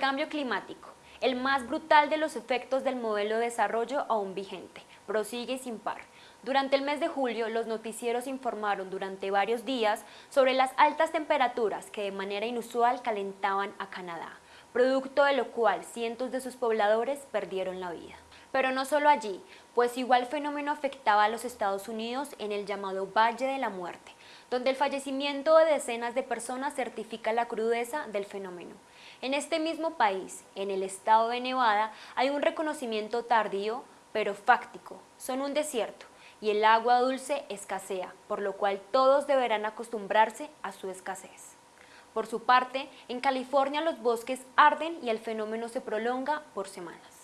cambio climático, el más brutal de los efectos del modelo de desarrollo aún vigente, prosigue sin par. Durante el mes de julio, los noticieros informaron durante varios días sobre las altas temperaturas que de manera inusual calentaban a Canadá, producto de lo cual cientos de sus pobladores perdieron la vida. Pero no solo allí, pues igual fenómeno afectaba a los Estados Unidos en el llamado Valle de la Muerte, donde el fallecimiento de decenas de personas certifica la crudeza del fenómeno. En este mismo país, en el estado de Nevada, hay un reconocimiento tardío, pero fáctico. Son un desierto y el agua dulce escasea, por lo cual todos deberán acostumbrarse a su escasez. Por su parte, en California los bosques arden y el fenómeno se prolonga por semanas.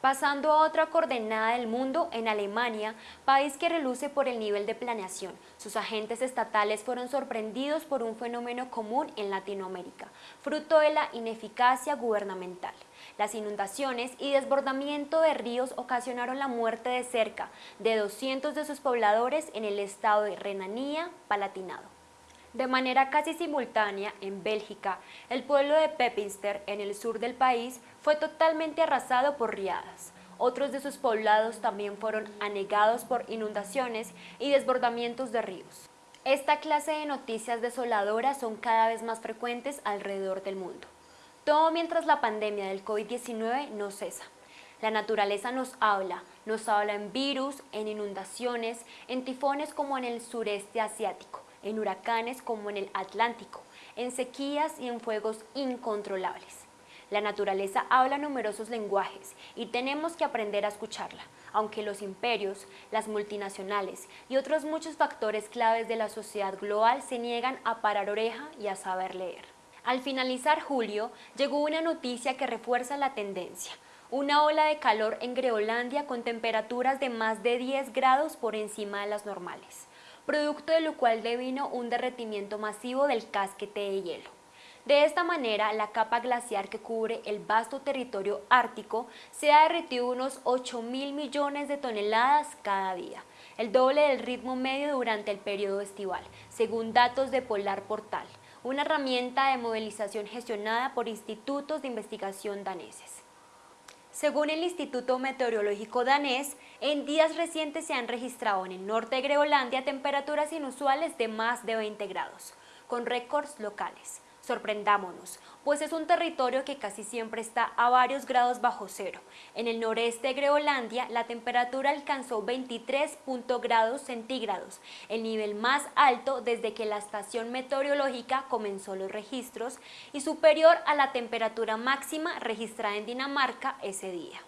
Pasando a otra coordenada del mundo, en Alemania, país que reluce por el nivel de planeación, sus agentes estatales fueron sorprendidos por un fenómeno común en Latinoamérica, fruto de la ineficacia gubernamental. Las inundaciones y desbordamiento de ríos ocasionaron la muerte de cerca de 200 de sus pobladores en el estado de Renanía-Palatinado. De manera casi simultánea, en Bélgica, el pueblo de Pepinster, en el sur del país, fue totalmente arrasado por riadas. Otros de sus poblados también fueron anegados por inundaciones y desbordamientos de ríos. Esta clase de noticias desoladoras son cada vez más frecuentes alrededor del mundo. Todo mientras la pandemia del COVID-19 no cesa. La naturaleza nos habla, nos habla en virus, en inundaciones, en tifones como en el sureste asiático en huracanes como en el Atlántico, en sequías y en fuegos incontrolables. La naturaleza habla numerosos lenguajes y tenemos que aprender a escucharla, aunque los imperios, las multinacionales y otros muchos factores claves de la sociedad global se niegan a parar oreja y a saber leer. Al finalizar julio, llegó una noticia que refuerza la tendencia. Una ola de calor en Groenlandia con temperaturas de más de 10 grados por encima de las normales producto de lo cual devino un derretimiento masivo del casquete de hielo. De esta manera, la capa glaciar que cubre el vasto territorio ártico se ha derretido unos 8 mil millones de toneladas cada día, el doble del ritmo medio durante el periodo estival, según datos de Polar Portal, una herramienta de movilización gestionada por institutos de investigación daneses. Según el Instituto Meteorológico danés, en días recientes se han registrado en el norte de Groenlandia temperaturas inusuales de más de 20 grados, con récords locales. Sorprendámonos, pues es un territorio que casi siempre está a varios grados bajo cero. En el noreste de Groenlandia, la temperatura alcanzó 23 grados centígrados, el nivel más alto desde que la estación meteorológica comenzó los registros y superior a la temperatura máxima registrada en Dinamarca ese día.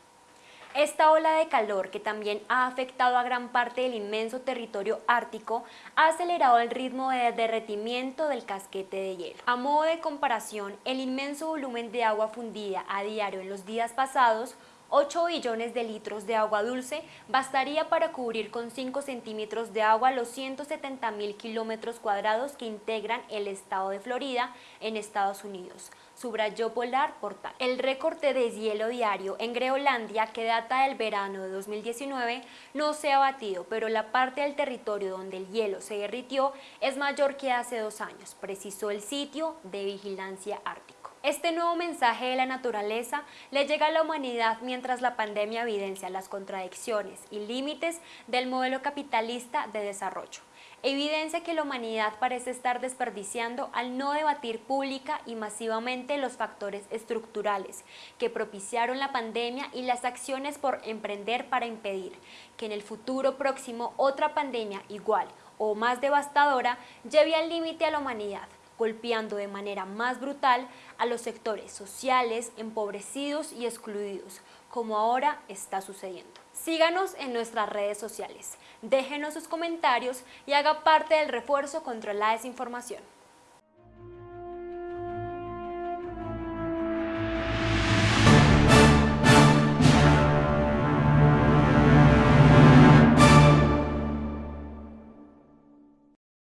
Esta ola de calor, que también ha afectado a gran parte del inmenso territorio ártico, ha acelerado el ritmo de derretimiento del casquete de hielo. A modo de comparación, el inmenso volumen de agua fundida a diario en los días pasados 8 billones de litros de agua dulce bastaría para cubrir con 5 centímetros de agua los 170 mil kilómetros cuadrados que integran el estado de Florida en Estados Unidos, subrayó Polar Portal. El récord de deshielo diario en Groenlandia, que data del verano de 2019, no se ha batido, pero la parte del territorio donde el hielo se derritió es mayor que hace dos años, precisó el sitio de vigilancia ártica. Este nuevo mensaje de la naturaleza le llega a la humanidad mientras la pandemia evidencia las contradicciones y límites del modelo capitalista de desarrollo. Evidencia que la humanidad parece estar desperdiciando al no debatir pública y masivamente los factores estructurales que propiciaron la pandemia y las acciones por emprender para impedir que en el futuro próximo otra pandemia igual o más devastadora lleve al límite a la humanidad golpeando de manera más brutal a los sectores sociales, empobrecidos y excluidos, como ahora está sucediendo. Síganos en nuestras redes sociales, déjenos sus comentarios y haga parte del refuerzo contra la desinformación.